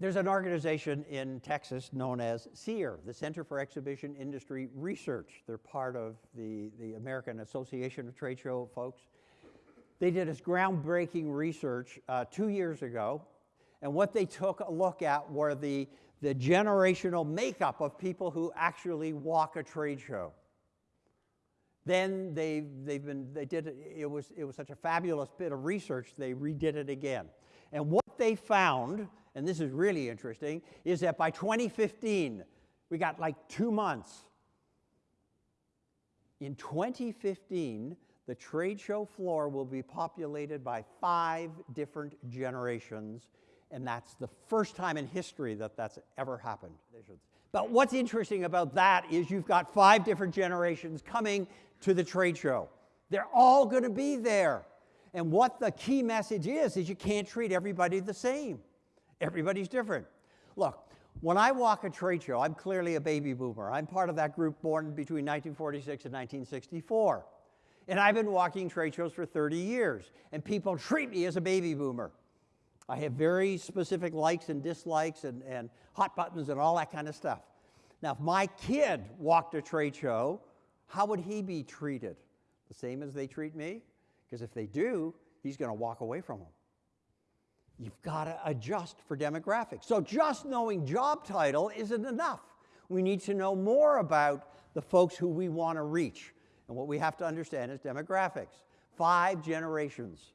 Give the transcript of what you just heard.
there's an organization in Texas known as CEIR, the Center for Exhibition Industry Research. They're part of the, the American Association of Trade Show folks. They did this groundbreaking research uh, two years ago, and what they took a look at were the, the generational makeup of people who actually walk a trade show. Then they, they've been, they did it, it was, it was such a fabulous bit of research, they redid it again. And what they found and this is really interesting, is that by 2015, we got like two months. In 2015, the trade show floor will be populated by five different generations, and that's the first time in history that that's ever happened. But what's interesting about that is you've got five different generations coming to the trade show. They're all going to be there. And what the key message is, is you can't treat everybody the same. Everybody's different. Look, when I walk a trade show, I'm clearly a baby boomer. I'm part of that group born between 1946 and 1964. And I've been walking trade shows for 30 years, and people treat me as a baby boomer. I have very specific likes and dislikes and, and hot buttons and all that kind of stuff. Now, if my kid walked a trade show, how would he be treated? The same as they treat me? Because if they do, he's going to walk away from them. You've got to adjust for demographics. So just knowing job title isn't enough. We need to know more about the folks who we want to reach. And what we have to understand is demographics. Five generations